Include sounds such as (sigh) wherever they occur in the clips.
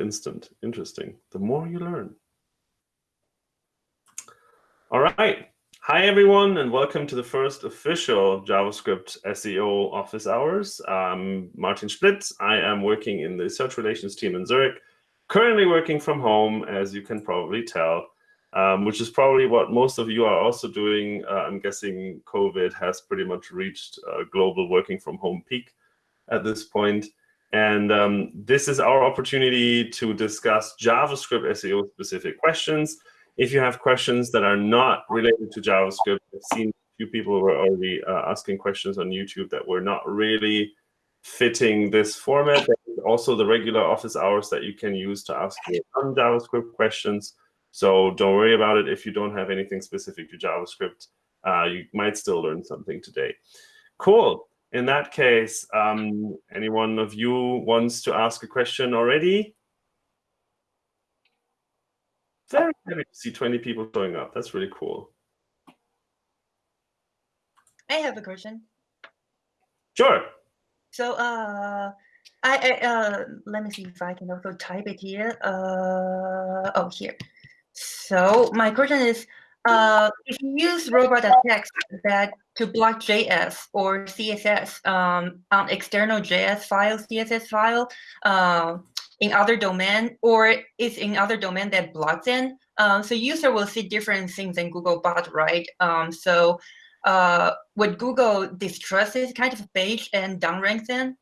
instant. Interesting. The more you learn. All right. Hi, everyone, and welcome to the first official JavaScript SEO office hours. Martin Splitt. I am working in the search relations team in Zurich, currently working from home, as you can probably tell, um, which is probably what most of you are also doing. Uh, I'm guessing COVID has pretty much reached a global working from home peak at this point. And um, this is our opportunity to discuss JavaScript SEO specific questions. If you have questions that are not related to JavaScript, I've seen a few people were already uh, asking questions on YouTube that were not really fitting this format. also the regular office hours that you can use to ask non-JavaScript questions. So don't worry about it if you don't have anything specific to JavaScript. Uh, you might still learn something today. Cool in that case, um, any one of you wants to ask a question already? Very happy to see 20 people showing up. That's really cool. I have a question. Sure. So, uh, I, I uh, let me see if I can also type it here. Uh, oh, here. So my question is, uh, if you use robot.txt that to block JS or CSS um, on external JS file, CSS file uh, in other domain, or it's in other domain that blocks in, um, so user will see different things in Googlebot, right? Um, so uh, would Google distrust this kind of page and downrank them?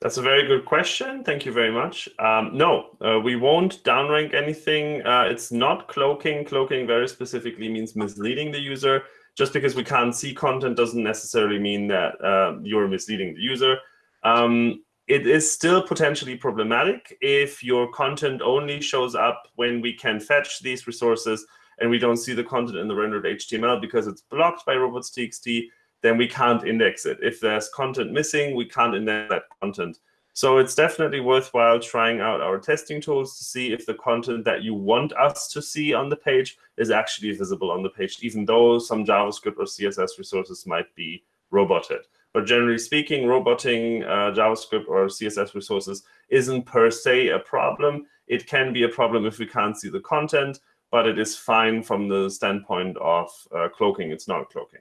That's a very good question. Thank you very much. Um, no, uh, we won't downrank anything. Uh, it's not cloaking. Cloaking very specifically means misleading the user. Just because we can't see content doesn't necessarily mean that uh, you're misleading the user. Um, it is still potentially problematic if your content only shows up when we can fetch these resources and we don't see the content in the rendered HTML because it's blocked by robots.txt then we can't index it. If there's content missing, we can't index that content. So it's definitely worthwhile trying out our testing tools to see if the content that you want us to see on the page is actually visible on the page, even though some JavaScript or CSS resources might be roboted. But generally speaking, roboting uh, JavaScript or CSS resources isn't per se a problem. It can be a problem if we can't see the content, but it is fine from the standpoint of uh, cloaking. It's not cloaking.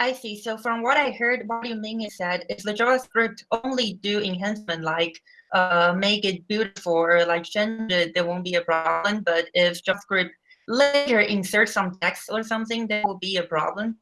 I see. So from what I heard, what you mean is that if the JavaScript only do enhancement like uh, make it beautiful or like change it, there won't be a problem. But if JavaScript later insert some text or something, there will be a problem.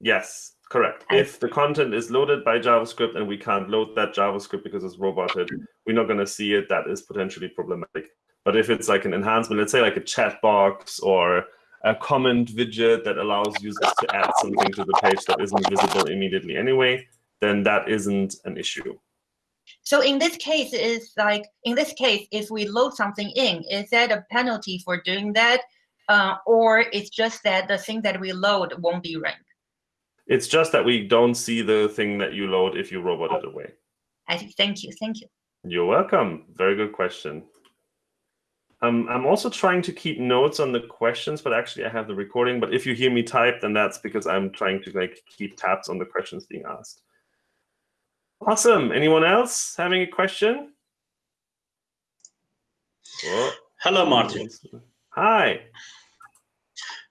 Yes, correct. I if the content is loaded by JavaScript and we can't load that JavaScript because it's roboted, we're not going to see it. That is potentially problematic. But if it's like an enhancement, let's say like a chat box or a comment widget that allows users to add something to the page that isn't visible immediately anyway, then that isn't an issue. So in this case, is like in this case, if we load something in, is that a penalty for doing that, uh, or it's just that the thing that we load won't be ranked? It's just that we don't see the thing that you load if you robot it away. I. Thank you. Thank you. You're welcome. Very good question. Um, I'm also trying to keep notes on the questions, but actually I have the recording. But if you hear me type, then that's because I'm trying to like keep tabs on the questions being asked. Awesome. Anyone else having a question? Hello, Martin. Hi.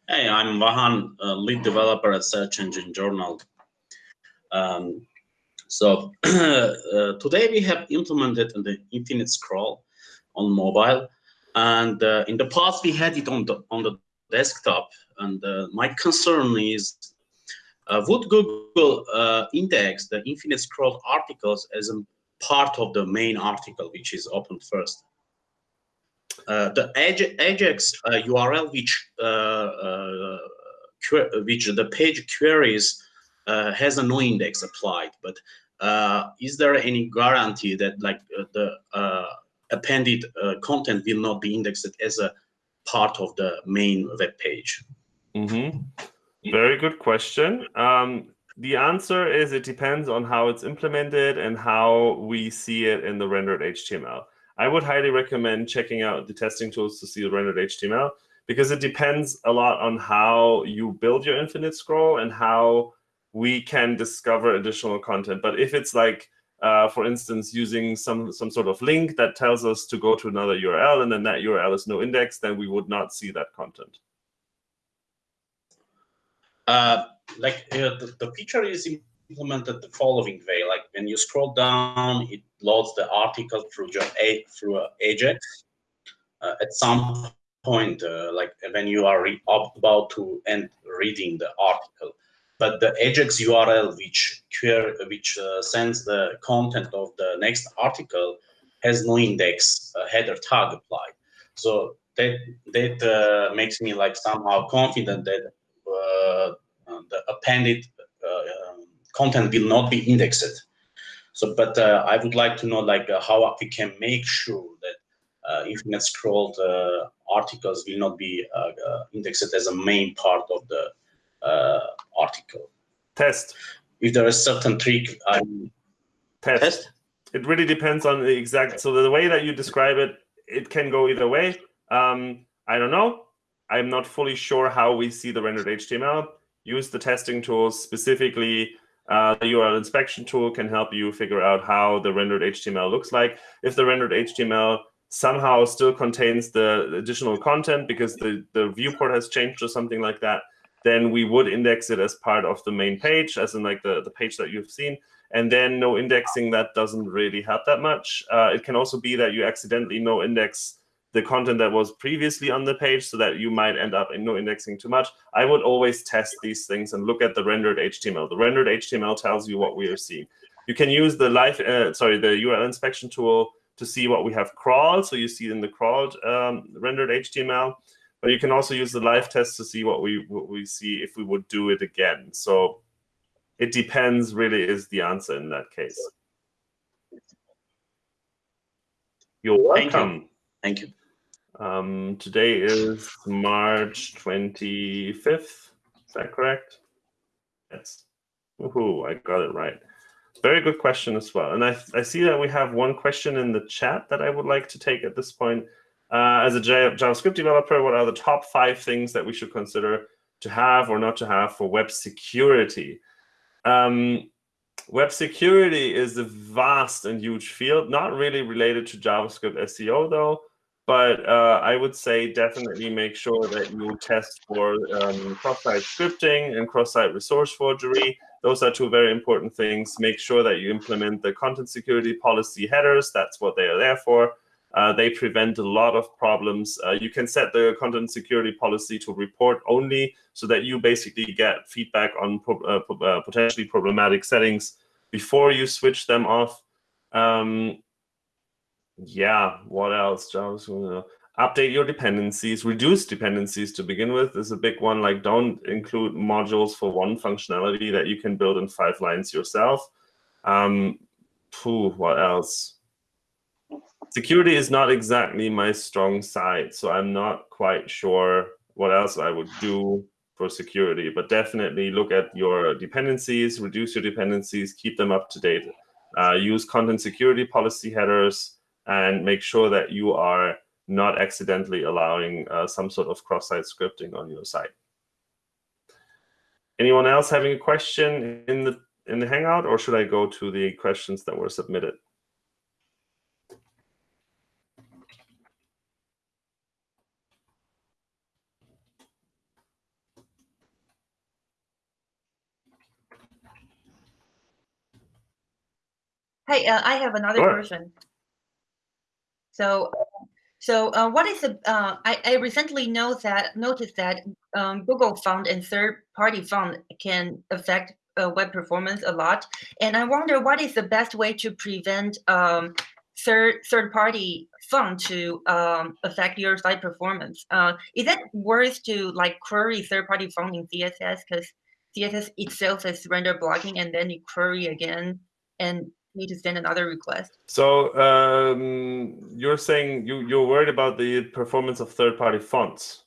Hey, I'm Vahan, lead developer at Search Engine Journal. Um, so (clears throat) uh, today we have implemented the infinite scroll on mobile and uh, in the past, we had it on the on the desktop. And uh, my concern is, uh, would Google uh, index the infinite scroll articles as a part of the main article, which is open first? Uh, the Ajax URL, uh, which which the page queries has a no index applied, but is there any guarantee that like the appended uh, content will not be indexed as a part of the main web page? Mm -hmm. Very good question. Um, the answer is it depends on how it's implemented and how we see it in the rendered HTML. I would highly recommend checking out the testing tools to see the rendered HTML because it depends a lot on how you build your infinite scroll and how we can discover additional content. But if it's like uh, for instance, using some, some sort of link that tells us to go to another URL and then that URL is no index, then we would not see that content. Uh, like uh, the, the feature is implemented the following way. Like when you scroll down, it loads the article through your through Ajax. Uh, at some point, uh, like when you are about to end reading the article, but the Ajax URL which which uh, sends the content of the next article has no index uh, header tag applied. So that that uh, makes me like somehow confident that uh, the appended um, content will not be indexed. So, but uh, I would like to know like uh, how we can make sure that uh, infinite scrolled uh, articles will not be uh, uh, indexed as a main part of the article. Test. If there is certain trick, I test. test. It really depends on the exact. So the way that you describe it, it can go either way. Um, I don't know. I'm not fully sure how we see the rendered HTML. Use the testing tools specifically uh, the URL inspection tool can help you figure out how the rendered HTML looks like. If the rendered HTML somehow still contains the additional content because the, the viewport has changed or something like that, then we would index it as part of the main page, as in like the, the page that you've seen. And then no indexing, that doesn't really help that much. Uh, it can also be that you accidentally no index the content that was previously on the page so that you might end up in no indexing too much. I would always test these things and look at the rendered HTML. The rendered HTML tells you what we are seeing. You can use the live, uh, sorry, the URL inspection tool to see what we have crawled. So you see in the crawled um, rendered HTML, but you can also use the live test to see what we what we see if we would do it again. So it depends really is the answer in that case. You're welcome. Thank you. Thank you. Um, today is March 25th. Is that correct? Yes. Woohoo, I got it right. Very good question as well. And I, I see that we have one question in the chat that I would like to take at this point. Uh, as a JavaScript developer, what are the top five things that we should consider to have or not to have for web security? Um, web security is a vast and huge field, not really related to JavaScript SEO, though. But uh, I would say definitely make sure that you test for um, cross-site scripting and cross-site resource forgery. Those are two very important things. Make sure that you implement the content security policy headers. That's what they are there for. Uh, they prevent a lot of problems. Uh, you can set the content security policy to report only so that you basically get feedback on pro uh, uh potentially problematic settings before you switch them off. Um, yeah, what else? Update your dependencies, reduce dependencies to begin with is a big one. Like don't include modules for one functionality that you can build in five lines yourself. Um, phew, what else? Security is not exactly my strong side, so I'm not quite sure what else I would do for security, but definitely look at your dependencies, reduce your dependencies, keep them up to date. Uh, use content security policy headers, and make sure that you are not accidentally allowing uh, some sort of cross-site scripting on your site. Anyone else having a question in the in the Hangout, or should I go to the questions that were submitted? Hey, uh, I have another sure. question. So, so uh, what is the? Uh, I, I recently know that noticed that um, Google Font and third-party font can affect uh, web performance a lot, and I wonder what is the best way to prevent um, third third-party font to um, affect your site performance. Uh, is it worth to like query third-party font in CSS because CSS itself is render blocking, and then you query again, and need to send another request. So um, you're saying you, you're worried about the performance of third-party fonts?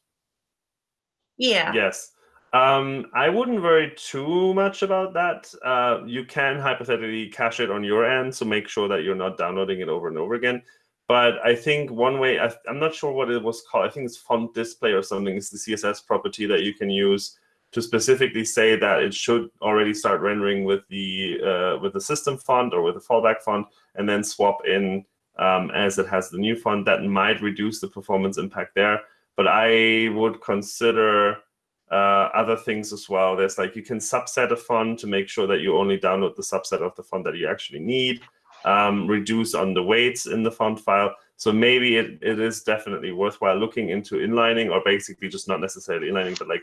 Yeah. Yes. Um, I wouldn't worry too much about that. Uh, you can hypothetically cache it on your end, so make sure that you're not downloading it over and over again. But I think one way, I, am not sure what it was called. I think it's font display or something. It's the CSS property that you can use to specifically say that it should already start rendering with the uh, with the system font or with the fallback font, and then swap in um, as it has the new font. That might reduce the performance impact there, but I would consider uh, other things as well. There's like you can subset a font to make sure that you only download the subset of the font that you actually need. Um, reduce on the weights in the font file. So maybe it, it is definitely worthwhile looking into inlining or basically just not necessarily inlining, but like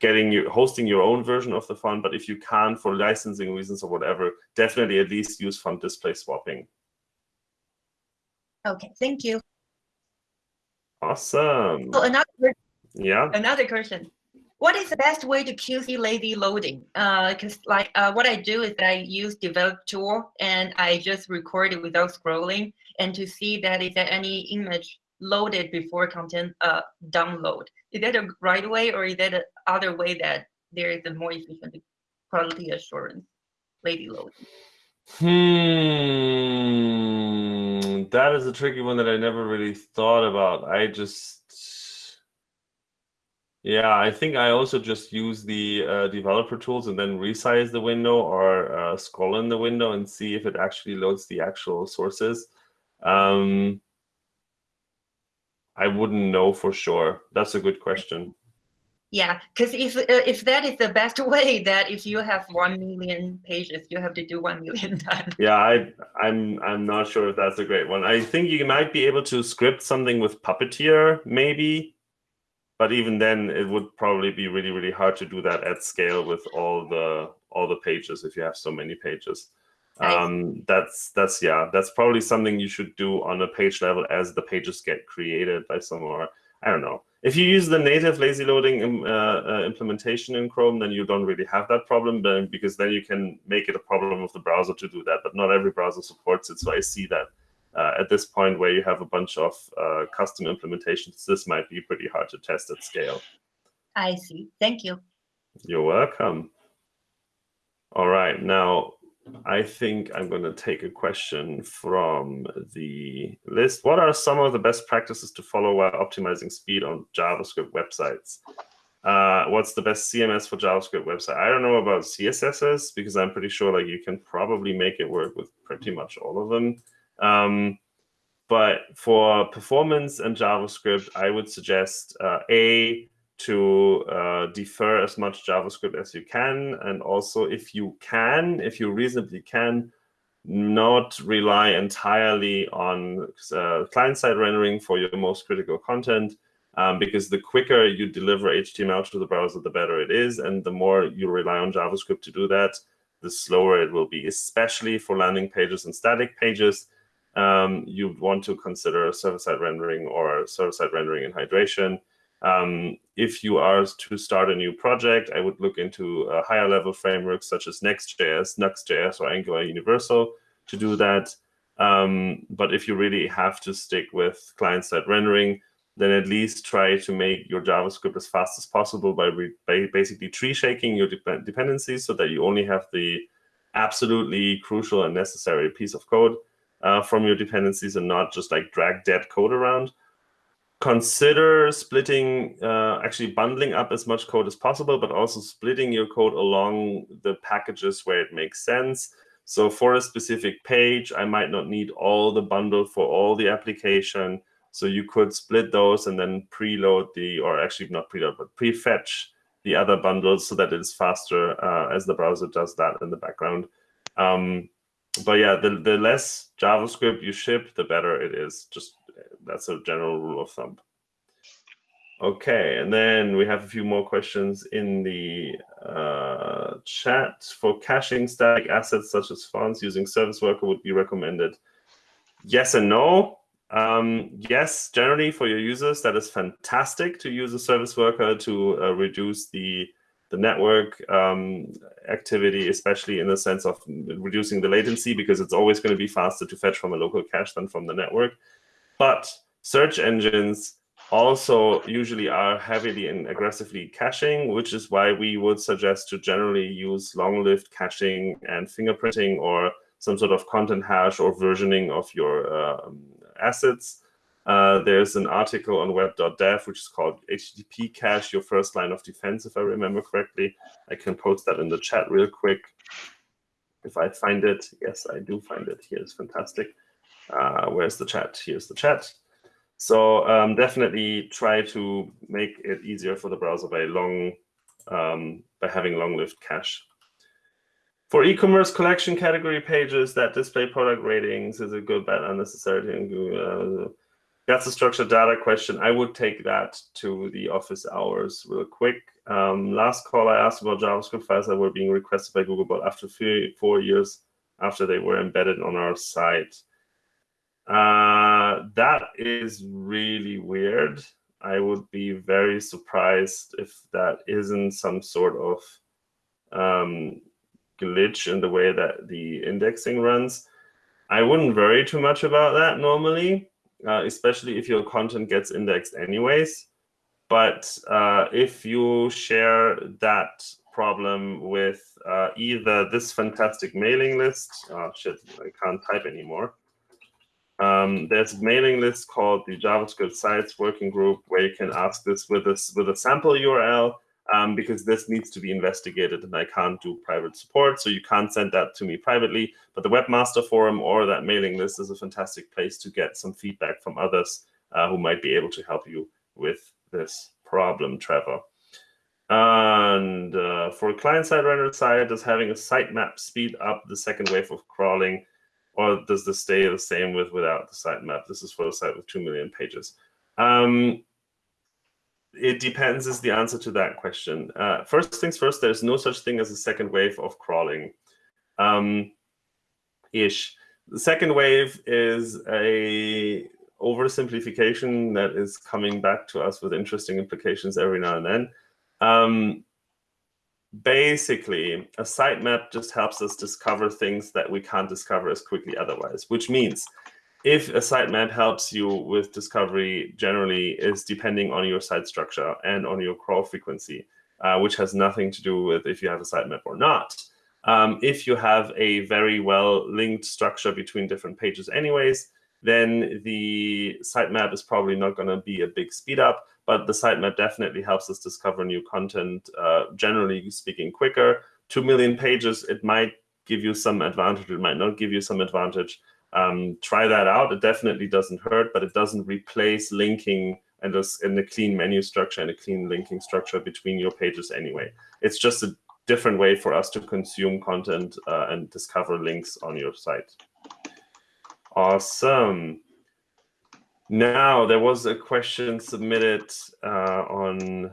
getting you hosting your own version of the font. But if you can't for licensing reasons or whatever, definitely at least use font display swapping. Okay, thank you. Awesome. So another Yeah. another question. What is the best way to QC lazy loading? Because like uh, what I do is I use develop tool and I just record it without scrolling and to see that is there any image loaded before content uh, download. Is that a right way or is that a other way that there is a more efficient quality assurance lazy loading? Hmm, that is a tricky one that I never really thought about. I just, yeah, I think I also just use the uh, developer tools and then resize the window or uh, scroll in the window and see if it actually loads the actual sources. Um, I wouldn't know for sure. That's a good question. Yeah, because if if that is the best (laughs) way, that if you have one million pages, you have to do one million (laughs) times. Yeah, I, I'm I'm not sure if that's a great one. I think you might be able to script something with Puppeteer, maybe, but even then, it would probably be really really hard to do that at scale with all the all the pages if you have so many pages. Um, that's that's yeah, that's probably something you should do on a page level as the pages get created by someone. I don't know. If you use the native lazy loading um, uh, uh, implementation in Chrome, then you don't really have that problem but, because then you can make it a problem of the browser to do that. But not every browser supports it. So I see that uh, at this point where you have a bunch of uh, custom implementations, this might be pretty hard to test at scale. I see. Thank you. You're welcome. All right. Now, I think I'm going to take a question from the list. What are some of the best practices to follow while optimizing speed on JavaScript websites? Uh, what's the best CMS for JavaScript website? I don't know about CMSs because I'm pretty sure like you can probably make it work with pretty much all of them. Um, but for performance and JavaScript, I would suggest uh, A, to uh, defer as much JavaScript as you can. And also, if you can, if you reasonably can, not rely entirely on uh, client-side rendering for your most critical content, um, because the quicker you deliver HTML to the browser, the better it is. And the more you rely on JavaScript to do that, the slower it will be, especially for landing pages and static pages. Um, you want to consider server-side rendering or server-side rendering and hydration. Um, if you are to start a new project, I would look into a higher level frameworks such as Next.js, Nuxt.js, or Angular Universal to do that. Um, but if you really have to stick with client-side rendering, then at least try to make your JavaScript as fast as possible by, by basically tree shaking your de dependencies so that you only have the absolutely crucial and necessary piece of code uh, from your dependencies and not just like drag dead code around consider splitting, uh, actually bundling up as much code as possible, but also splitting your code along the packages where it makes sense. So for a specific page, I might not need all the bundle for all the application. So you could split those and then preload the, or actually not preload, but prefetch the other bundles so that it's faster uh, as the browser does that in the background. Um, but yeah, the, the less JavaScript you ship, the better it is. Just that's a general rule of thumb. Okay, and then we have a few more questions in the uh, chat. For caching static assets such as fonts using Service Worker would be recommended. Yes and no. Um, yes, generally for your users, that is fantastic to use a Service Worker to uh, reduce the the network um, activity, especially in the sense of reducing the latency, because it's always going to be faster to fetch from a local cache than from the network. But search engines also usually are heavily and aggressively caching, which is why we would suggest to generally use long-lived caching and fingerprinting or some sort of content hash or versioning of your uh, assets Uh, there's an article on web.dev which is called HTTP cache, your first line of defense, if I remember correctly. I can post that in the chat real quick. If I find it, yes, I do find it. Here's fantastic. Uh, where's the chat? Here's the chat. So um, definitely try to make it easier for the browser by long, um, by having long-lived cache. For e-commerce collection category pages that display product ratings is a good, bad, unnecessary. Uh, that's a structured data question. I would take that to the office hours real quick. Um, last call I asked about JavaScript files that were being requested by Googlebot after three, four years after they were embedded on our site. Uh, that is really weird. I would be very surprised if that isn't some sort of um, glitch in the way that the indexing runs. I wouldn't worry too much about that normally, uh, especially if your content gets indexed anyways. But uh, if you share that problem with uh, either this fantastic mailing list, oh shit, I can't type anymore. Um, there's a mailing list called the JavaScript Sites Working Group where you can ask this with a, with a sample URL um, because this needs to be investigated and I can't do private support. So you can't send that to me privately. But the Webmaster Forum or that mailing list is a fantastic place to get some feedback from others uh, who might be able to help you with this problem, Trevor. And uh, for client-side render side, does having a sitemap speed up the second wave of crawling, or does this stay the same with without the sitemap? This is for a site with 2 million pages. Um, it depends is the answer to that question. Uh, first things first, there's no such thing as a second wave of crawling. Um, ish. The second wave is a oversimplification that is coming back to us with interesting implications every now and then. Um, basically, a sitemap just helps us discover things that we can't discover as quickly otherwise, which means if a sitemap helps you with discovery generally is depending on your site structure and on your crawl frequency, uh, which has nothing to do with if you have a sitemap or not. Um, if you have a very well linked structure between different pages anyways, then the sitemap is probably not going to be a big speed up, but the sitemap definitely helps us discover new content, uh, generally speaking, quicker. Two million pages, it might give you some advantage, it might not give you some advantage. Um, try that out. It definitely doesn't hurt, but it doesn't replace linking and just in the clean menu structure and a clean linking structure between your pages anyway. It's just a different way for us to consume content uh, and discover links on your site. Awesome. Now, there was a question submitted uh, on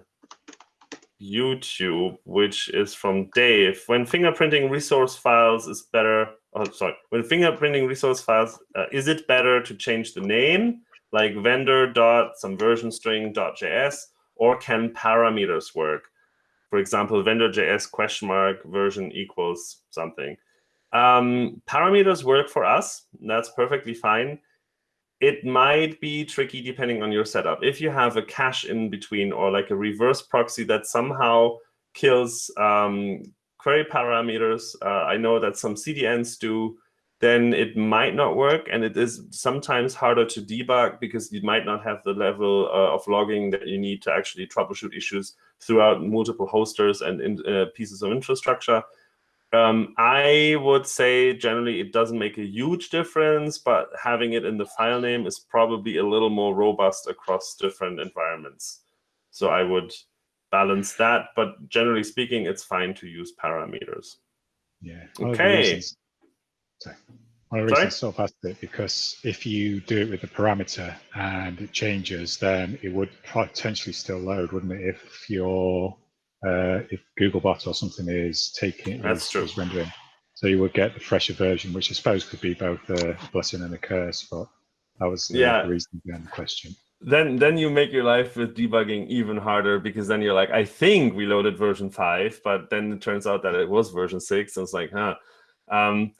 YouTube, which is from Dave. When fingerprinting resource files is better oh, sorry, when fingerprinting resource files, uh, is it better to change the name, like vendor dot some version string dot js, or can parameters work? For example, vendor js question mark version equals something. Um, parameters work for us. That's perfectly fine. It might be tricky depending on your setup. If you have a cache in between or like a reverse proxy that somehow kills um, query parameters, uh, I know that some CDNs do, then it might not work. And it is sometimes harder to debug because you might not have the level uh, of logging that you need to actually troubleshoot issues throughout multiple hosters and in, uh, pieces of infrastructure. Um, I would say generally it doesn't make a huge difference, but having it in the file name is probably a little more robust across different environments. So I would balance that. But generally speaking, it's fine to use parameters. Yeah. Okay. Sorry. One of the reasons I sort of asked it because if you do it with a parameter and it changes, then it would potentially still load, wouldn't it? If your uh, if Googlebot or something is taking That's is, true. is rendering, so you would get the fresher version, which I suppose could be both a blessing and a curse. But that was the, yeah. the reason behind the question then then you make your life with debugging even harder because then you're like, I think we loaded version five, but then it turns out that it was version six, and it's like, huh. Um,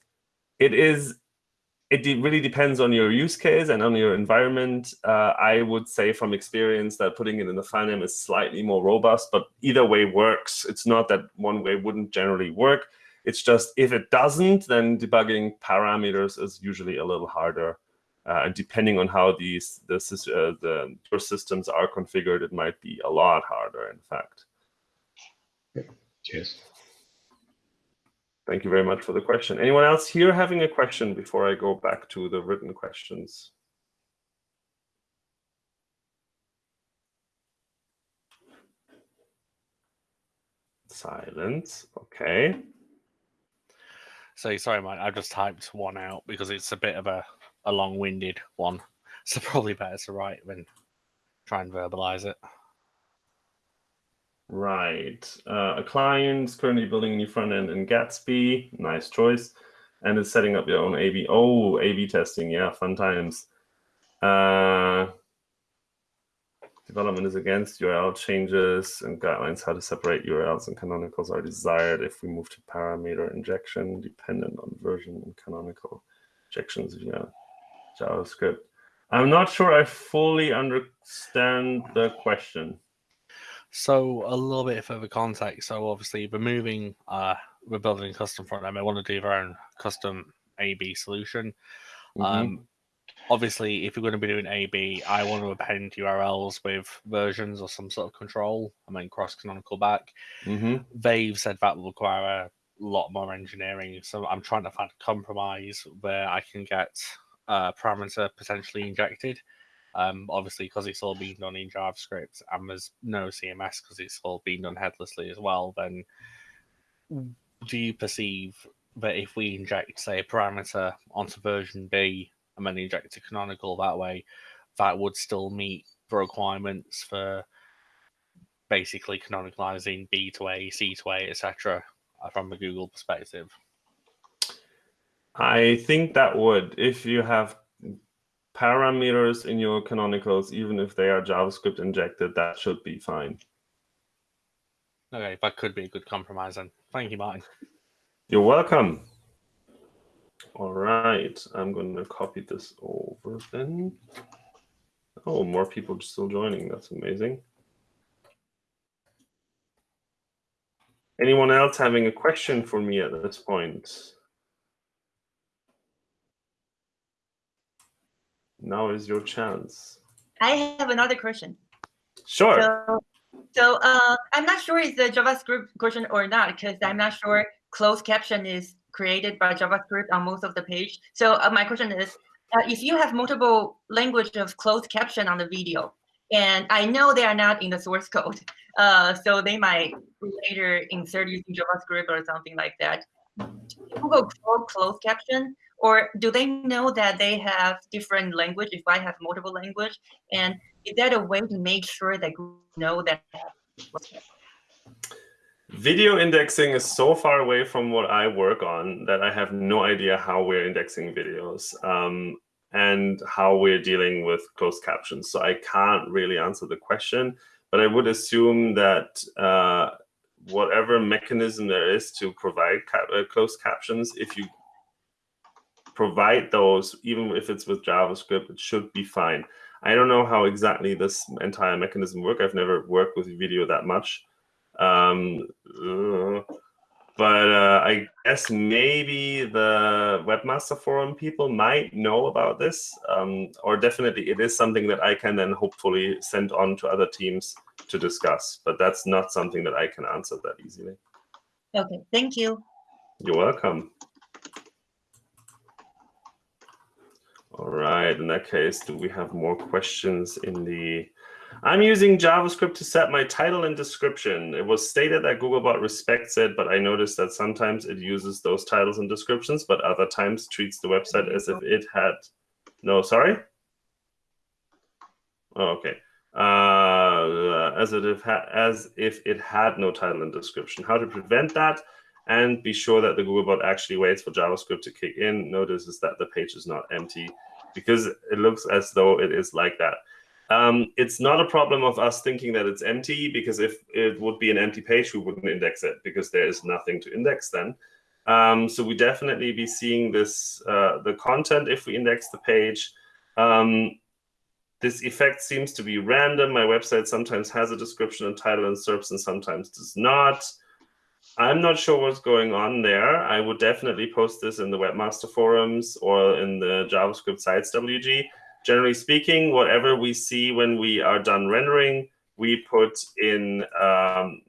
it is. It really depends on your use case and on your environment. Uh, I would say from experience that putting it in the file name is slightly more robust, but either way works. It's not that one way wouldn't generally work. It's just if it doesn't, then debugging parameters is usually a little harder. Uh, and depending on how these the, uh, the systems are configured, it might be a lot harder, in fact. Cheers. Thank you very much for the question. Anyone else here having a question before I go back to the written questions? Silence. Okay. So sorry, Mike. I just typed one out because it's a bit of a, a long-winded one. (laughs) So probably better to write than try and verbalize it. Right. Uh, a client is currently building a new front end in Gatsby. Nice choice. And is setting up your own A/B. Oh, A/B testing. Yeah, fun times. Uh, development is against URL changes and guidelines how to separate URLs and canonicals are desired if we move to parameter injection dependent on version and canonical injections via JavaScript. I'm not sure I fully understand the question. So a little bit further context. So obviously we're moving, uh, we're building a custom front end. We want to do our own custom A/B solution. Mm -hmm. Um, obviously, if you're going to be doing A/B, I want to append URLs with versions or some sort of control. I mean, cross canonical back. Mm -hmm. They've said that will require a lot more engineering. So I'm trying to find a compromise where I can get a parameter potentially injected um, obviously, because it's all being done in JavaScript and there's no CMS because it's all being done headlessly as well, then do you perceive that if we inject, say, a parameter onto version B and then inject a canonical that way, that would still meet the requirements for basically canonicalizing B to A, C to A, etc., uh, from a Google perspective? I think that would, if you have parameters in your canonicals, even if they are JavaScript injected, that should be fine. Okay, that could be a good compromise then. Thank you, Martin. You're welcome. All right, I'm going to copy this over then. Oh, more people still joining. That's amazing. Anyone else having a question for me at this point? Now is your chance. I have another question. Sure. So, so uh, I'm not sure it's a JavaScript question or not because I'm not sure closed caption is created by JavaScript on most of the page. So uh, my question is, uh, if you have multiple language of closed caption on the video, and I know they are not in the source code, (laughs) uh, so they might later insert using JavaScript or something like that. Google closed caption or do they know that they have different language if I have multiple language? And is that a way to make sure that know that Video indexing is so far away from what I work on that I have no idea how we're indexing videos um, and how we're dealing with closed captions. So I can't really answer the question, but I would assume that uh, whatever mechanism there is to provide ca uh, closed captions, if you provide those, even if it's with JavaScript, it should be fine. I don't know how exactly this entire mechanism work. I've never worked with video that much. Um, uh, but uh, I guess maybe the Webmaster Forum people might know about this, um, or definitely it is something that I can then hopefully send on to other teams to discuss. But that's not something that I can answer that easily. Okay, thank you. You're welcome. All right, in that case, do we have more questions in the... I'm using JavaScript to set my title and description. It was stated that Googlebot respects it, but I noticed that sometimes it uses those titles and descriptions, but other times treats the website as if it had... No, sorry? Oh, okay. Uh, as, if as if it had no title and description. How to prevent that? and be sure that the Googlebot actually waits for JavaScript to kick in. Notices that the page is not empty because it looks as though it is like that. Um, it's not a problem of us thinking that it's empty because if it would be an empty page, we wouldn't index it because there is nothing to index then. Um, so we definitely be seeing this, uh, the content if we index the page. Um, this effect seems to be random. My website sometimes has a description and title and SERPs and sometimes does not. I'm not sure what's going on there. I would definitely post this in the webmaster forums or in the JavaScript sites WG. Generally speaking, whatever we see when we are done rendering, we put in um,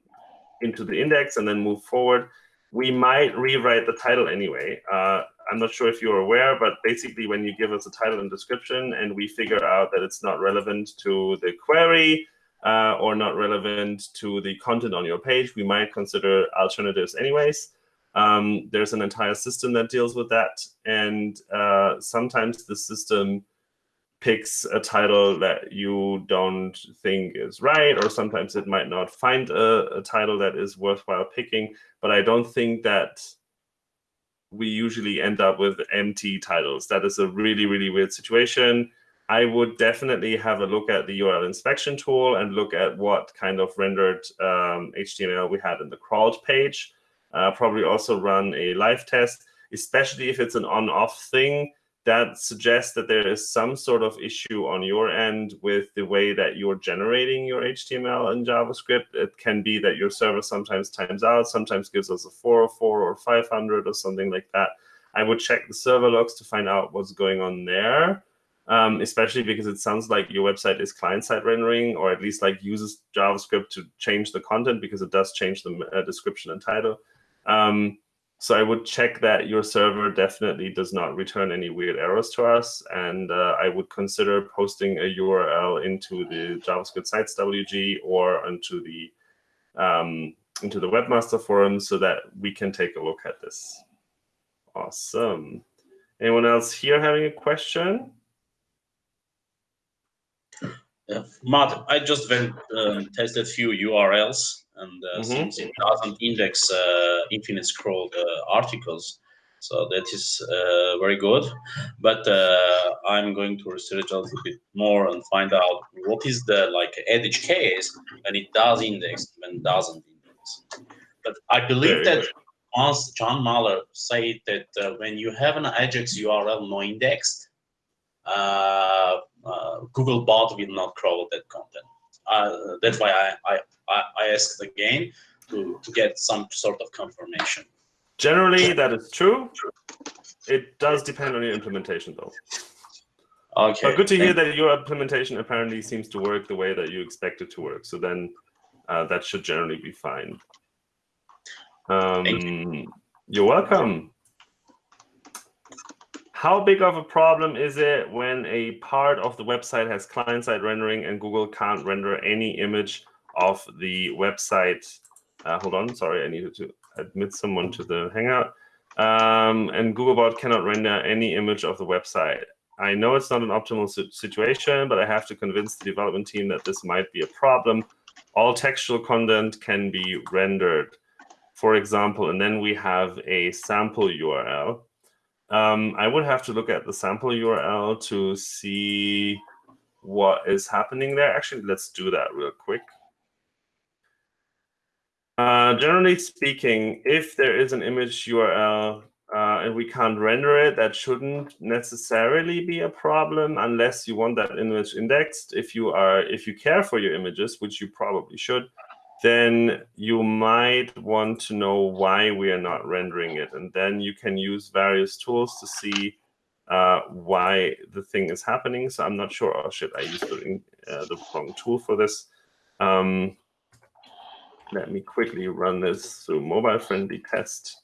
into the index and then move forward. We might rewrite the title anyway. Uh, I'm not sure if you're aware, but basically when you give us a title and description and we figure out that it's not relevant to the query, uh, or not relevant to the content on your page, we might consider alternatives anyways. Um, there's an entire system that deals with that. And uh, sometimes the system picks a title that you don't think is right, or sometimes it might not find a, a title that is worthwhile picking. But I don't think that we usually end up with empty titles. That is a really, really weird situation. I would definitely have a look at the URL inspection tool and look at what kind of rendered um, HTML we had in the crawled page. Uh, probably also run a live test, especially if it's an on-off thing that suggests that there is some sort of issue on your end with the way that you're generating your HTML in JavaScript. It can be that your server sometimes times out, sometimes gives us a 404 or 500 or something like that. I would check the server logs to find out what's going on there um, especially because it sounds like your website is client-side rendering, or at least like uses JavaScript to change the content because it does change the uh, description and title. Um, so I would check that your server definitely does not return any weird errors to us, and uh, I would consider posting a URL into the JavaScript sites WG or into the um, into the webmaster forum so that we can take a look at this. Awesome. Anyone else here having a question? Uh, Matt, I just went uh, tested few URLs, and uh, mm -hmm. since it doesn't index uh, infinite scroll uh, articles, so that is uh, very good. But I'm going to research a little bit more and find out what is the like edge case when it does index when it doesn't index. But I believe that once John Mueller said that when you have an Ajax URL no indexed, uh, uh, Googlebot will not crawl that content. Uh, that's why I, I, I asked again to, to get some sort of confirmation. Generally, that is true. It does depend on your implementation, though. Okay. But good to hear that your implementation apparently seems to work the way that you expect it to work. So then uh, that should generally be fine. Um, you. You're welcome. How big of a problem is it when a part of the website has client-side rendering and Google can't render any image of the website? Uh, hold on, sorry, I needed to admit someone to the Hangout. Um, and Googlebot cannot render any image of the website. I know it's not an optimal situation, but I have to convince the development team that this might be a problem. All textual content can be rendered, for example, and then we have a sample URL. Um, I would have to look at the sample URL to see what is happening there. Actually, let's do that real quick. Uh, generally speaking, if there is an image URL uh, and we can't render it, that shouldn't necessarily be a problem unless you want that image indexed. If you are, if you care for your images, which you probably should, then you might want to know why we are not rendering it. And then you can use various tools to see uh, why the thing is happening. So I'm not sure, oh shit, I used the, uh, the wrong tool for this. Um, let me quickly run this through mobile-friendly test.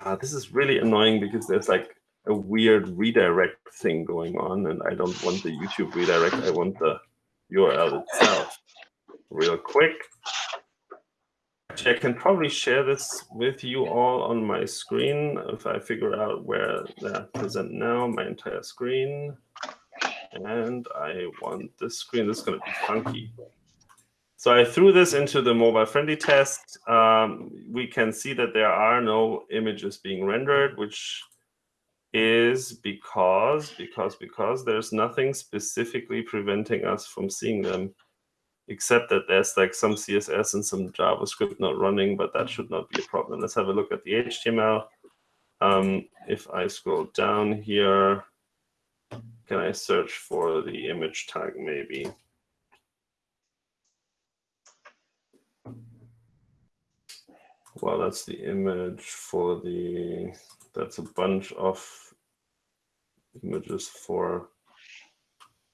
Uh, this is really annoying because there's like a weird redirect thing going on, and I don't want the YouTube redirect. I want the URL itself real quick. I can probably share this with you all on my screen if I figure out where that present now, my entire screen. And I want this screen, this is going to be funky. So I threw this into the mobile friendly test. Um, we can see that there are no images being rendered, which is because, because, because there's nothing specifically preventing us from seeing them except that there's like some CSS and some JavaScript not running, but that should not be a problem. Let's have a look at the HTML. Um, if I scroll down here, can I search for the image tag maybe? well, that's the image for the, that's a bunch of images for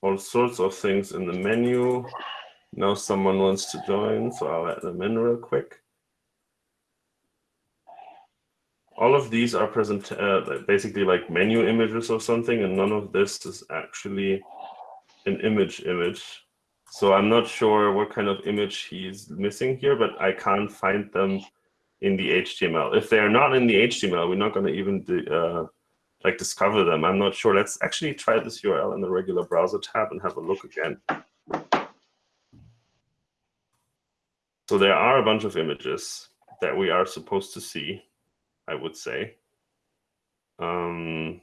all sorts of things in the menu. Now someone wants to join, so I'll let them in real quick. All of these are present, uh, basically like menu images or something, and none of this is actually an image image. So I'm not sure what kind of image he's missing here, but I can't find them in the HTML. If they're not in the HTML, we're not going to even uh, like discover them. I'm not sure. Let's actually try this URL in the regular browser tab and have a look again. So there are a bunch of images that we are supposed to see, I would say. Um,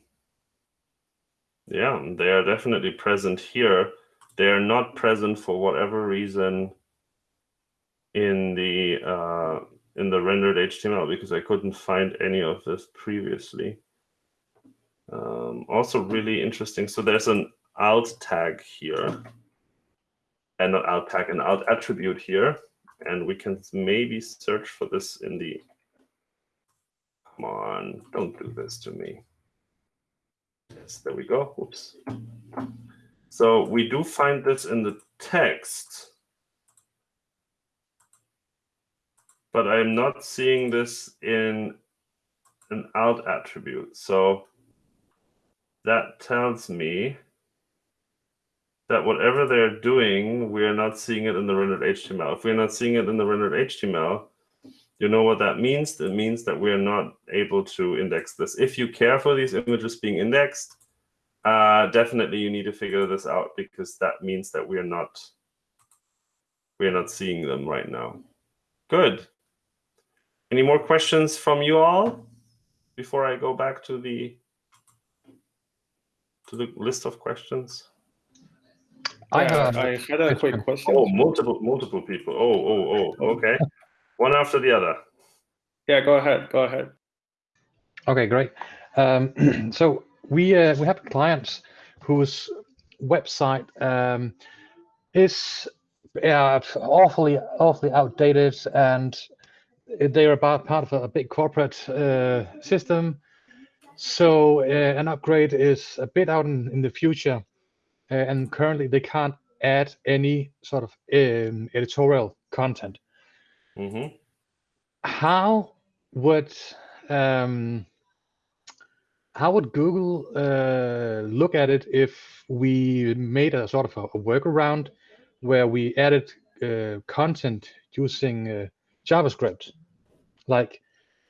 yeah, they are definitely present here. They are not present for whatever reason in the uh, in the rendered HTML because I couldn't find any of this previously. Um, also really interesting. So there's an alt tag here, and not alt tag, an alt attribute here, and we can maybe search for this in the. Come on, don't do this to me. Yes, there we go. Oops. So we do find this in the text, but I'm not seeing this in an alt attribute. So that tells me that whatever they're doing, we're not seeing it in the rendered HTML. If we're not seeing it in the rendered HTML, you know what that means? It means that we're not able to index this. If you care for these images being indexed, uh, definitely you need to figure this out because that means that we're not we're not seeing them right now. Good. Any more questions from you all before I go back to the to the list of questions? I, Yeah, have I had a quick question. Oh, multiple multiple people. Oh, oh, oh. Okay. One after the other. Yeah, go ahead. Go ahead. Okay, great. Um, (clears throat) so we uh, we have clients whose website um, is uh, awfully awfully outdated, and they're about part of a, big corporate uh, system. So uh, an upgrade is a bit out in, in the future, and currently they can't add any sort of um, editorial content. hmm how would um, how would Google uh, look at it if we made a sort of a, a workaround where we added uh, content using uh, JavaScript? Like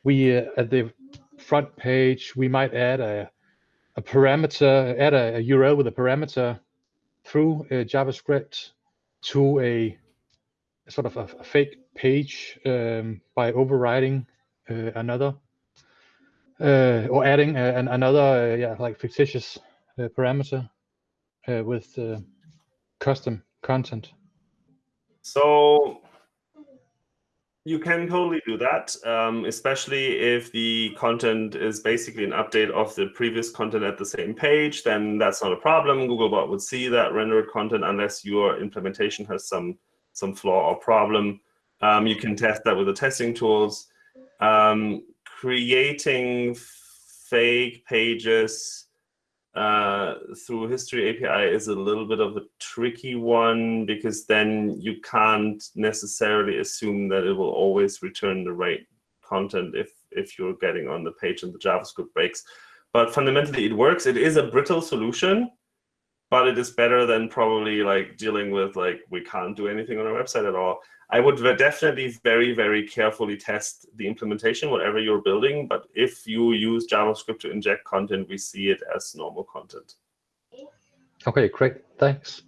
we uh, at the front page, we might add a a parameter, add a, a URL with a parameter through JavaScript to a sort of a, a fake page um, by overriding uh, another uh, or adding uh, an, another yeah like fictitious parameter with custom content. So you can totally do that, um, especially if the content is basically an update of the previous content at the same page, then that's not a problem. Googlebot would see that rendered content unless your implementation has some some flaw or problem. Um, you can test that with the testing tools. Um, creating fake pages uh, through History API is a little bit of a tricky one because then you can't necessarily assume that it will always return the right content if if you're getting on the page and the JavaScript breaks. But fundamentally, it works. It is a brittle solution, but it is better than probably like dealing with like we can't do anything on our website at all. I would definitely very, very carefully test the implementation, whatever you're building. But if you use JavaScript to inject content, we see it as normal content. Okay, great. Thanks.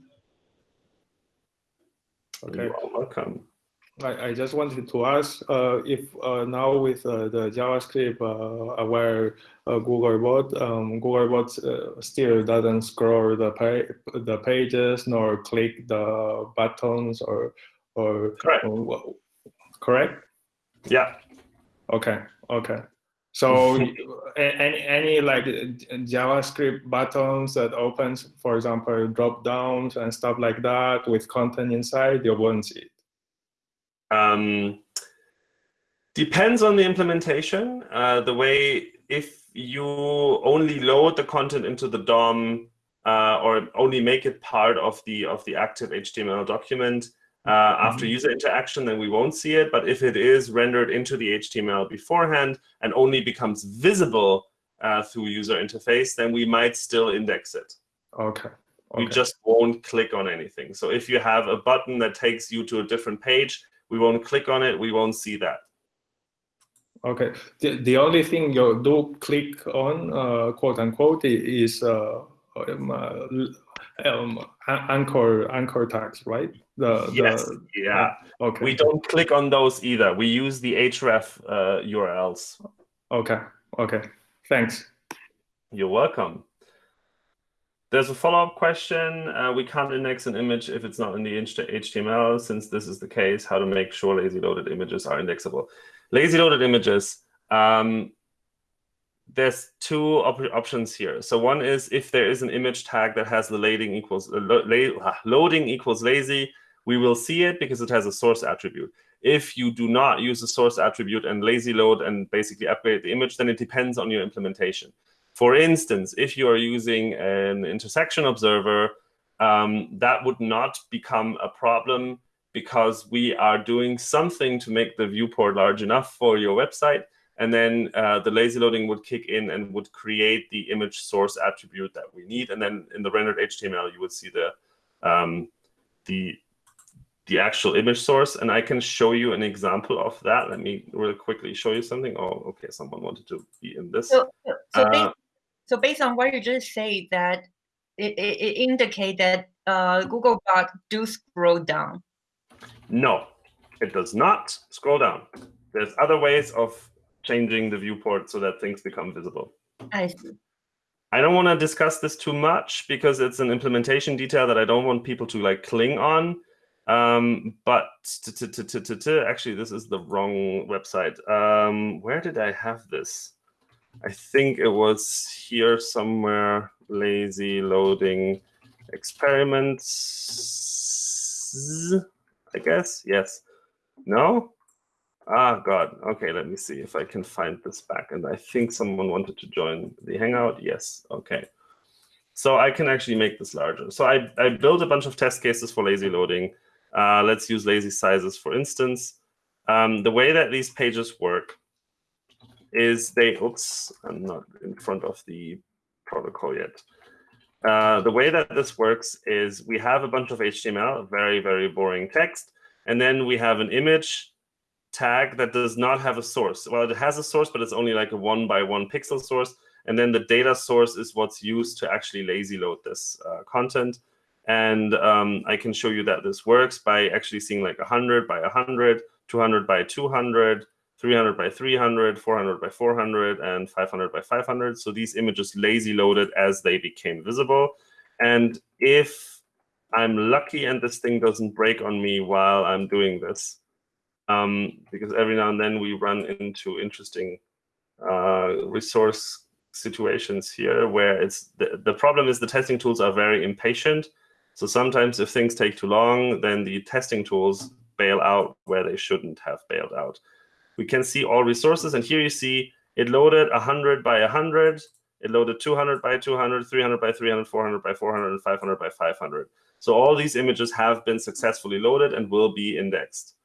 Okay. You are welcome. I, I just wanted to ask uh, if uh, now with uh, the JavaScript uh, aware uh, Googlebot, um, Googlebot uh, still doesn't scroll the pa the pages nor click the buttons or or Correct. or- correct? Yeah. Okay. Okay. So (laughs) any any like JavaScript buttons that opens, for example, drop downs and stuff like that with content inside, you won't see it. Um, Depends on the implementation. Uh, the way if you only load the content into the DOM uh, or only make it part of the of the active HTML document uh, mm -hmm. after user interaction, then we won't see it. But if it is rendered into the HTML beforehand and only becomes visible uh, through user interface, then we might still index it. Okay. Okay. We just won't click on anything. So if you have a button that takes you to a different page, we won't click on it. We won't see that. Okay. The, the only thing you do click on, uh, quote unquote, is uh, um, uh, um, anchor anchor tags, right? The, yes. The, yeah. Okay. We don't click on those either. We use the href uh, URLs. Okay. Okay. Thanks. You're welcome. There's a follow-up question. Uh, we can't index an image if it's not in the HTML. Since this is the case, how to make sure lazy loaded images are indexable. Lazy loaded images, um, there's two op options here. So one is if there is an image tag that has the loading equals uh, lo uh, loading equals lazy, we will see it because it has a source attribute. If you do not use a source attribute and lazy load and basically upgrade the image, then it depends on your implementation. For instance, if you are using an intersection observer, um, that would not become a problem because we are doing something to make the viewport large enough for your website. And then uh, the lazy loading would kick in and would create the image source attribute that we need. And then in the rendered HTML, you would see the um, the the actual image source. And I can show you an example of that. Let me really quickly show you something. Oh, okay, someone wanted to be in this. So, so uh, so based on what you just say, that it, it, it indicate that uh, Googlebot do scroll down. No, it does not scroll down. There's other ways of changing the viewport so that things become visible. I see. I don't want to discuss this too much because it's an implementation detail that I don't want people to like cling on. Um, but actually, this is the wrong website. Um, where did I have this? I think it was here somewhere, lazy loading experiments, I guess, yes. No? Ah, God. Okay, let me see if I can find this back. And I think someone wanted to join the Hangout. Yes, okay. So I can actually make this larger. So I, I built a bunch of test cases for lazy loading. Uh, let's use lazy sizes, for instance. Um, the way that these pages work is they, oops, I'm not in front of the protocol yet. Uh, the way that this works is we have a bunch of HTML, very, very boring text, and then we have an image tag that does not have a source. Well, it has a source, but it's only like a one by one pixel source. And then the data source is what's used to actually lazy load this uh, content. And um, I can show you that this works by actually seeing like 100 by 100, 200 by 200, 300 by 300, 400 by 400, and 500 by 500. So these images lazy loaded as they became visible. And if I'm lucky and this thing doesn't break on me while I'm doing this, um, because every now and then we run into interesting uh, resource situations here where it's the, the problem is the testing tools are very impatient. So sometimes if things take too long, then the testing tools bail out where they shouldn't have bailed out we can see all resources. And here you see it loaded 100 by 100. It loaded 200 by 200, 300 by 300, 400 by 400, and 500 by 500. So all these images have been successfully loaded and will be indexed.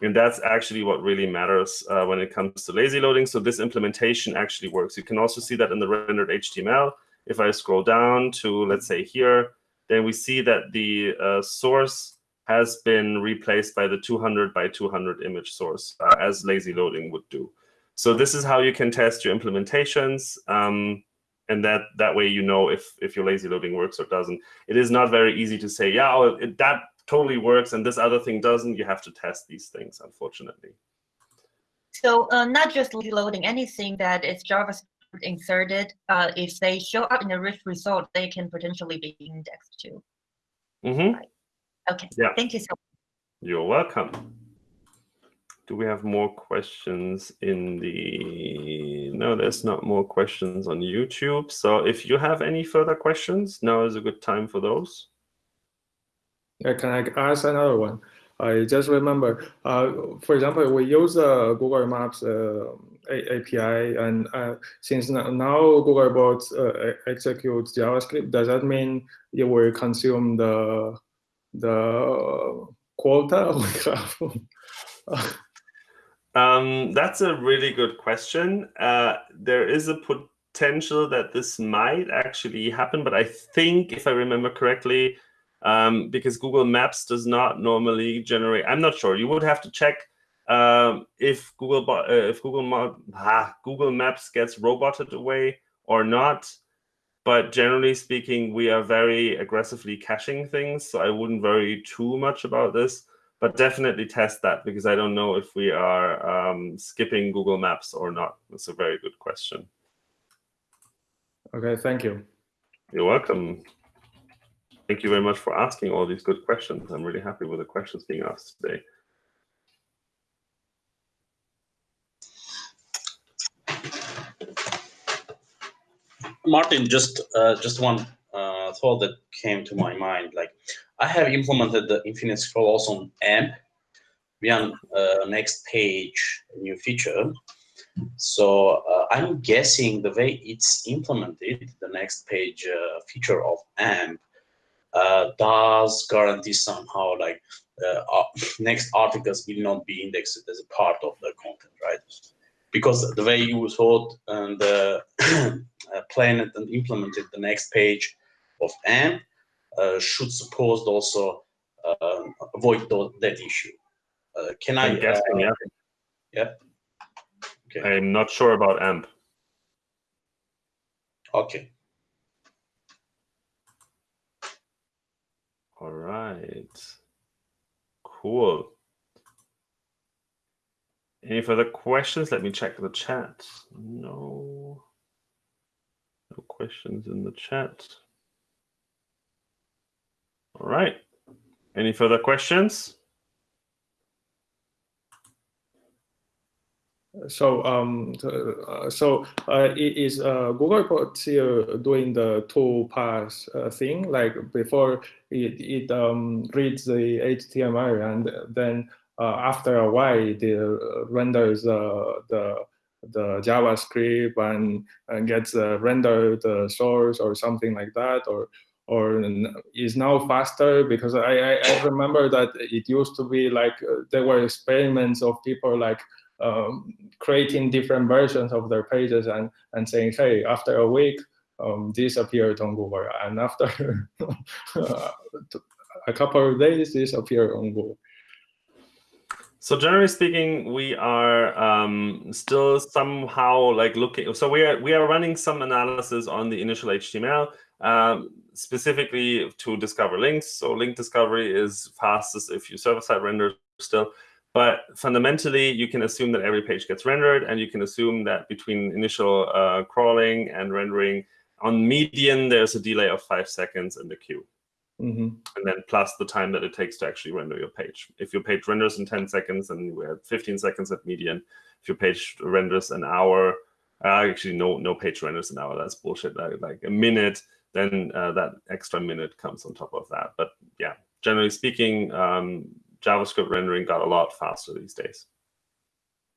And that's actually what really matters uh, when it comes to lazy loading. So this implementation actually works. You can also see that in the rendered HTML. If I scroll down to, let's say, here, then we see that the uh, source has been replaced by the 200 by 200 image source, uh, as lazy loading would do. So this is how you can test your implementations. Um, and that that way you know if if your lazy loading works or doesn't. It is not very easy to say, yeah, oh, it, that totally works and this other thing doesn't. You have to test these things, unfortunately. So uh, not just lazy loading, anything that is JavaScript inserted, uh, if they show up in a rich result, they can potentially be indexed too. Mm -hmm. right. Okay. Yeah. Thank you so much. You're welcome. Do we have more questions in the... No, there's not more questions on YouTube. So if you have any further questions, now is a good time for those. Yeah, can I ask another one? I just remember, uh, for example, we use uh, Google Maps uh, API, and uh, since now Googlebot uh, executes JavaScript, does that mean it will consume the the quota (laughs) we have? um, that's a really good question. Uh, there is a potential that this might actually happen, but I think, if I remember correctly, um, because Google Maps does not normally generate. I'm not sure. You would have to check um, if Google uh, if Google ah, Google Maps gets roboted away or not. But generally speaking, we are very aggressively caching things, so I wouldn't worry too much about this. But definitely test that because I don't know if we are um, skipping Google Maps or not. That's a very good question. Okay, thank you. You're welcome. Thank you very much for asking all these good questions. I'm really happy with the questions being asked today. Martin, just uh, just one uh, thought that came to my mind. Like, I have implemented the infinite scroll also on AMP We via uh, next page new feature. So uh, I'm guessing the way it's implemented, the next page uh, feature of AMP uh, does guarantee somehow like (laughs) next articles will not be indexed as a part of the content, right? Because the way you thought and uh, (clears throat) planned and implemented the next page of AMP uh, should suppose also uh, avoid that issue. Uh, can I'm I? guessing, yeah. Yeah. Okay. I'm not sure about AMP. Okay. All right. Cool. Any further questions? Let me check the chat. No. No questions in the chat. All right. Any further questions? So, um, so uh, is uh, Googlebot still doing the two pass uh, thing? Like before, it it um, reads the HTML and then after a while, it uh, renders the the JavaScript and, and gets uh, rendered the source or something like that, or or is now faster because I, I, I remember that it used to be like there were experiments of people like um, creating different versions of their pages and, and saying, hey, after a week, um, this appeared on Google. And after (laughs) a couple of days, this appeared on Google. So generally speaking, we are um, still somehow like looking. So we are we are running some analysis on the initial HTML, um, specifically to discover links. So link discovery is fastest if you server-side render still. But fundamentally, you can assume that every page gets rendered, and you can assume that between initial uh, crawling and rendering, on median, there's a delay of five seconds in the queue. Mm -hmm. And then plus the time that it takes to actually render your page. If your page renders in 10 seconds, and we're at 15 seconds at median. If your page renders an hour, uh, actually no no page renders an hour, that's bullshit. Like, like a minute, then uh, that extra minute comes on top of that. But yeah, generally speaking, um, JavaScript rendering got a lot faster these days.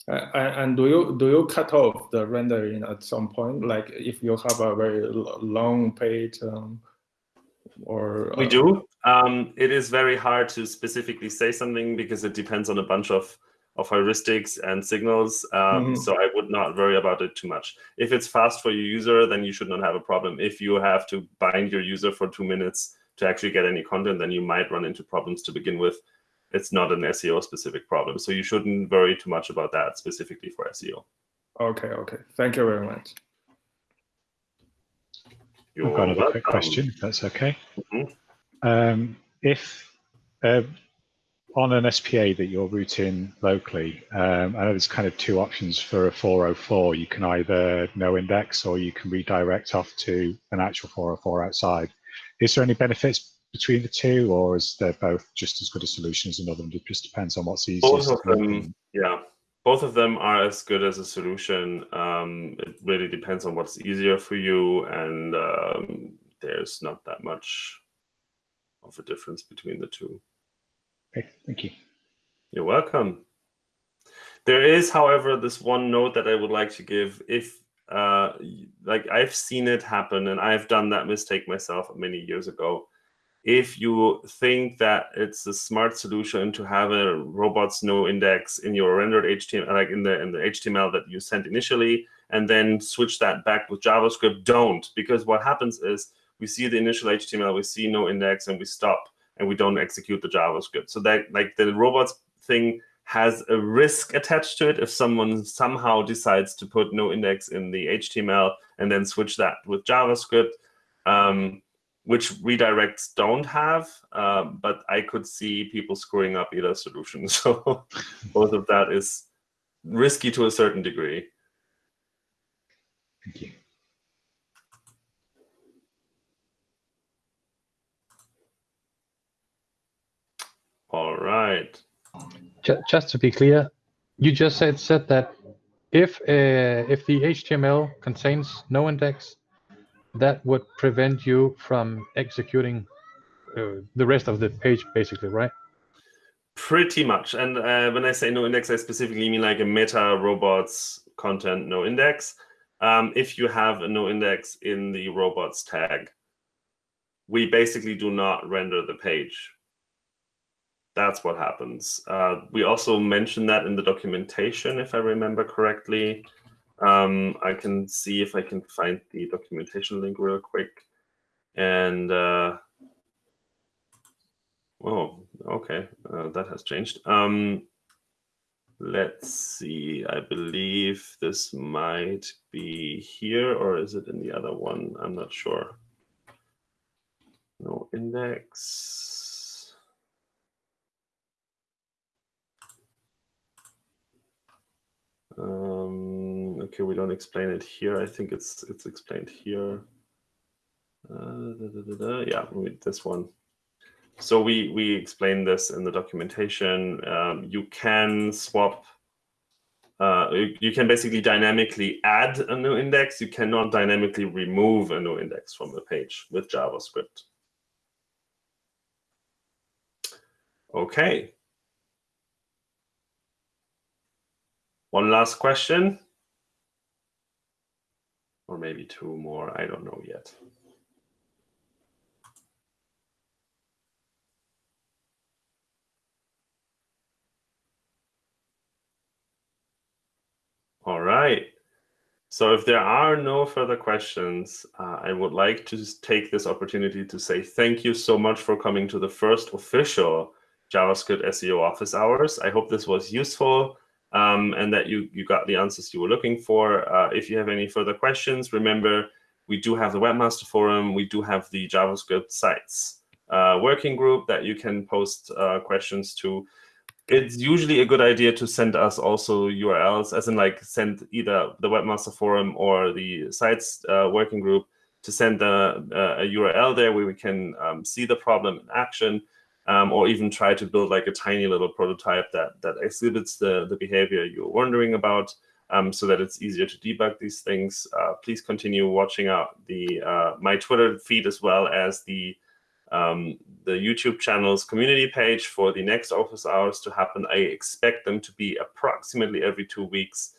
Uh, and do you do you cut off the rendering at some point? Like if you have a very long page, um, or uh, we do. Um, it is very hard to specifically say something because it depends on a bunch of of heuristics and signals. Um, mm -hmm. So I would not worry about it too much. If it's fast for your user, then you should not have a problem. If you have to bind your user for two minutes to actually get any content, then you might run into problems to begin with it's not an SEO specific problem. So you shouldn't worry too much about that specifically for SEO. Okay, okay. Thank you very much. You're I've got another quick question, if that's okay. Mm -hmm. um, if uh, on an SPA that you're routing locally, um, I know there's kind of two options for a 404. You can either no index or you can redirect off to an actual 404 outside. Is there any benefits between the two, or is they're both just as good a solution as another? It just depends on what's easiest. Both of them, yeah, both of them are as good as a solution. Um, it really depends on what's easier for you, and um, there's not that much of a difference between the two. Okay, thank you. You're welcome. There is, however, this one note that I would like to give. If uh, like I've seen it happen, and I've done that mistake myself many years ago. If you think that it's a smart solution to have a robots no index in your rendered HTML, like in the in the HTML that you sent initially, and then switch that back with JavaScript, don't, because what happens is we see the initial HTML, we see no index, and we stop, and we don't execute the JavaScript. So that like the robots thing has a risk attached to it if someone somehow decides to put no index in the HTML and then switch that with JavaScript, um, which redirects don't have. Um, but I could see people screwing up either solution. (laughs) So both of that is risky to a certain degree. Thank you. All right. Just to be clear, you just said said that if uh, if the HTML contains no index, that would prevent you from executing uh, the rest of the page, basically, right? Pretty much. And uh, when I say no index, I specifically mean like a meta robots content no index. Um, if you have a no index in the robots tag, we basically do not render the page that's what happens. Uh, we also mentioned that in the documentation, if I remember correctly. Um, I can see if I can find the documentation link real quick. And, uh, oh, okay, uh, that has changed. Um, let's see, I believe this might be here, or is it in the other one? I'm not sure. No index. Um, okay, we don't explain it here. I think it's it's explained here. Uh, da, da, da, yeah, this one. So we we explain this in the documentation. Um, you can swap. Uh, you, can basically dynamically add a no index. You cannot dynamically remove a no index from the page with JavaScript. Okay, One last question. Or maybe two more, I don't know yet. All right. So if there are no further questions, uh, I would like to take this opportunity to say thank you so much for coming to the first official JavaScript SEO office hours. I hope this was useful um, and that you, you got the answers you were looking for. Uh, if you have any further questions, remember, we do have the Webmaster Forum. We do have the JavaScript sites uh, working group that you can post uh, questions to. It's usually a good idea to send us also URLs, as in like send either the Webmaster Forum or the sites uh, working group to send a, a, URL there where we can um, see the problem in action um, or even try to build like a tiny little prototype that, that exhibits the, the behavior you're wondering about um, so that it's easier to debug these things. Uh, please continue watching out the uh, my Twitter feed as well as the um, the YouTube channel's community page for the next office hours to happen. I expect them to be approximately every two weeks.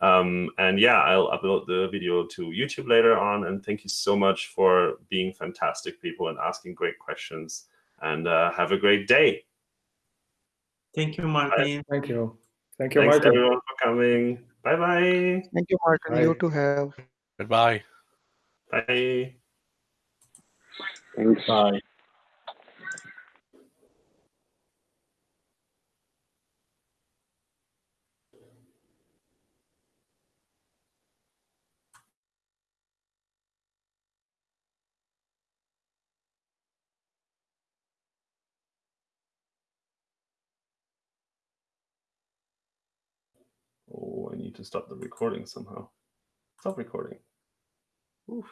Um, and yeah, I'll upload the video to YouTube later on. And thank you so much for being fantastic people and asking great questions and uh, have a great day. Thank you, Martin. Thank you. Thank you, Thanks Martin. everyone for coming. Bye bye. Thank you, Martin. Bye. You too have. Goodbye. Bye. Thanks. Bye. Oh, I to stop the recording somehow. Stop recording. Oof.